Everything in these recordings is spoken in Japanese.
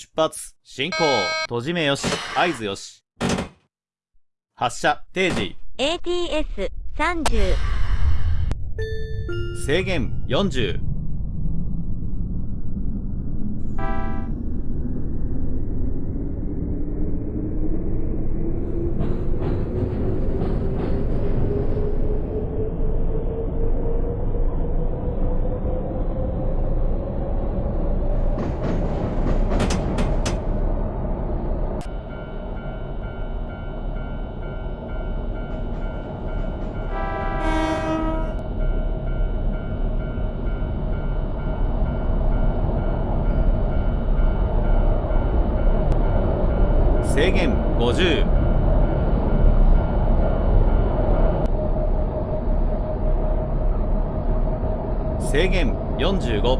出発、進行、閉じ目よし、合図よし。発射、定時、ATS30 制限40。制限50。制限45。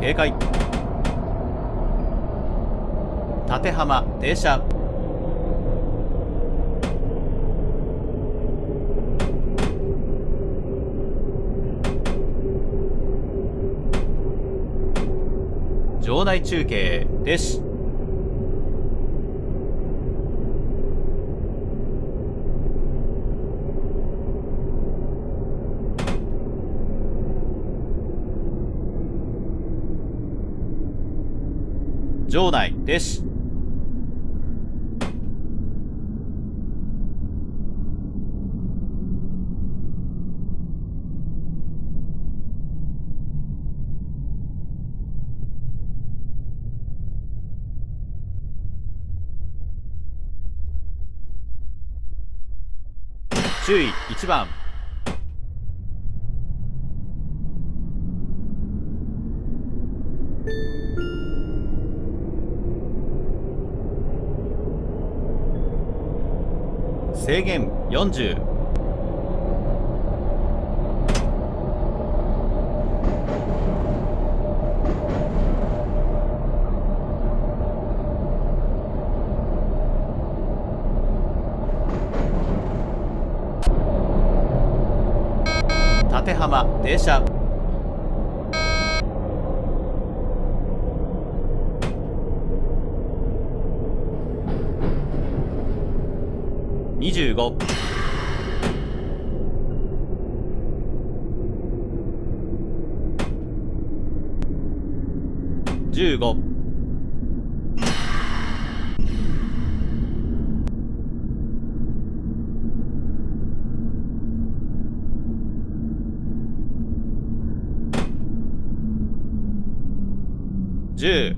警戒縦浜停車場内中継です。場内です。注意1番制限40縦浜停車。10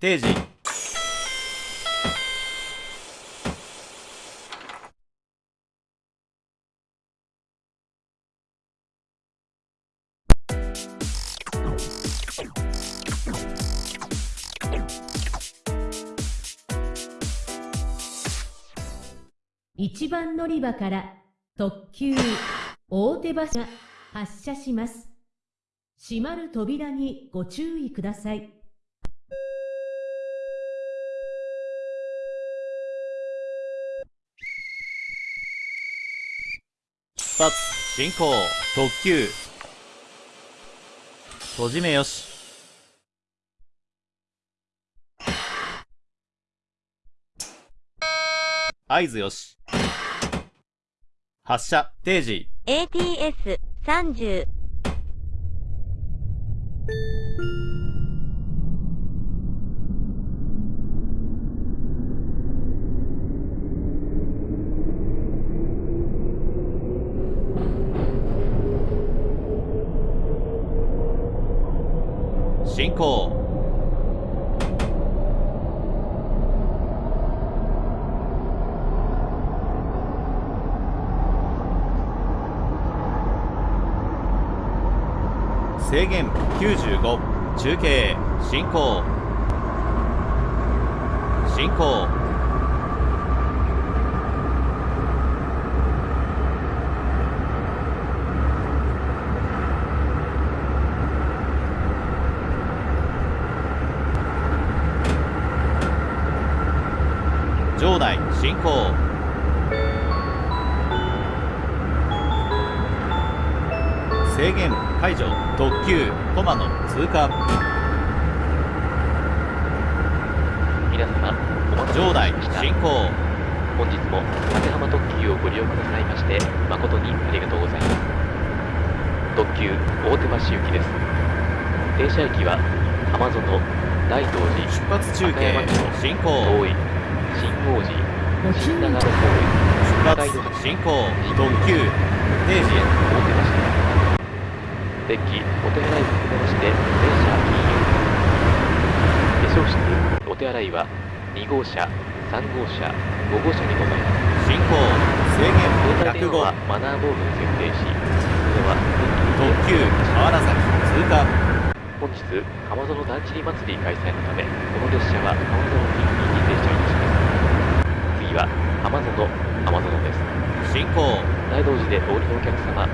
定時。1番乗り場から特急大手橋が発車します。閉まる扉にご注意ください。出発進行特急閉じ目よし合図よし発射。定時。ATS30 制限95中継進行。進行。場内進行。制限解除特急コマの通過。皆様お待たせい場内進行。本日も立浜特急をご利用くださいまして誠にありがとうございます。特急大手橋行きです。停車駅は浜園大道寺出発中継進行。大井新王子新長野公園出発進行。特急定時大手橋デッキお手洗いを含めまして全車禁煙化粧室お手洗いは2号車3号車5号車にございます。進行制限携帯電話は105マナーボードに設定しそれは特急河原崎通過。本日浜園だんちり祭り開催のためこの列車は浜園付近に停車いたします。次は浜園浜園です。進行。大道寺でお降りのお客様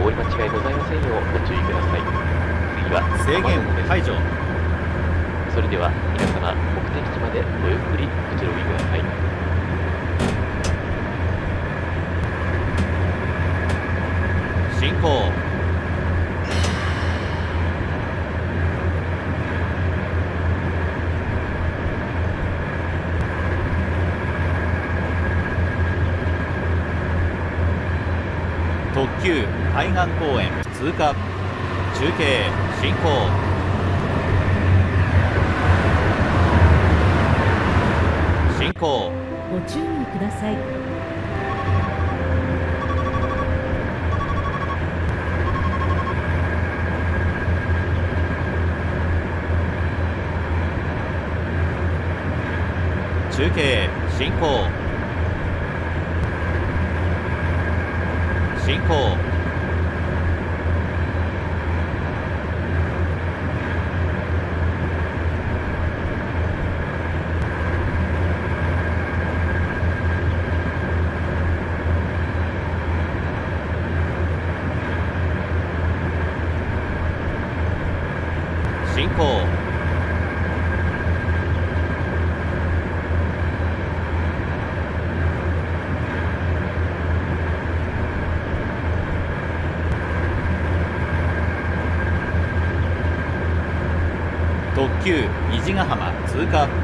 お降り間違いございませんようご注意ください。次は制限解除。それでは皆様目的地までごゆっくりおくつろぎください。進行特急海岸公園通過中継進行。進行。ご注意ください。中継進行。進行9虹ヶ浜通過。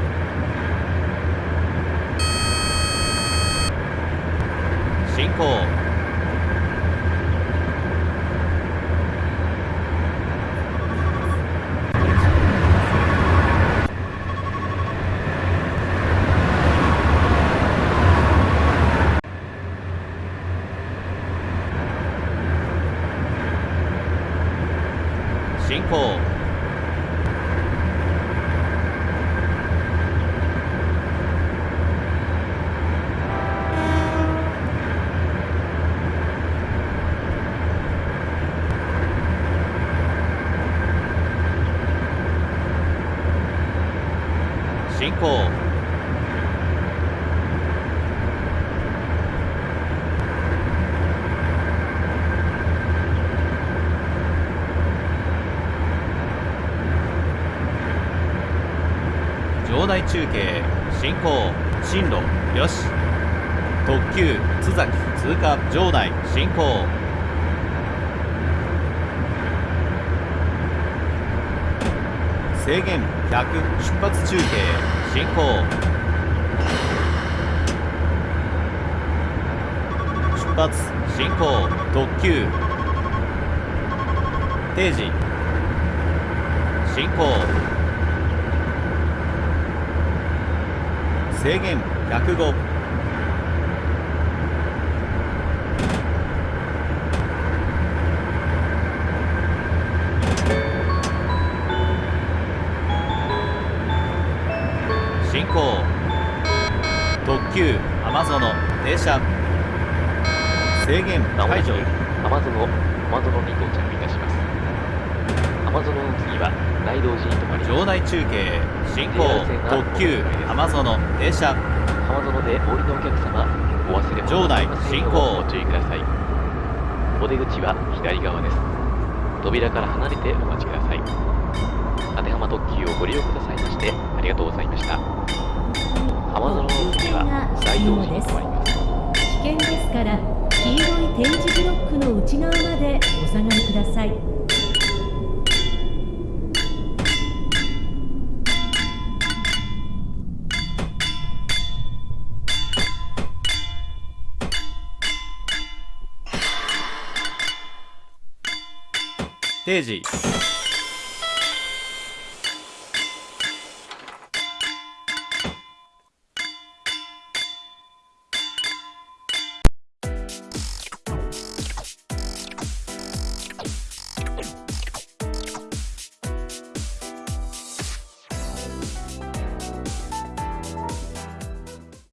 内中継進行進路よし。特急津崎通過場内進行。制限100出発中継進行。出発進行。特急定時進行。制限105進行。特急浜園停車。制限まもなく解除。浜園浜園に到着いたします。浜園の次は場内中継進行。特急浜園停車。浜園でお降りのお客様お忘れ物場内進行。ご注意ください。お出口は左側です。扉から離れてお待ちください。立浜特急をご利用くださいましてありがとうございました。浜園の次は大道寺に停まります。危険ですから黄色い点字ブロックの内側までお下がりください定時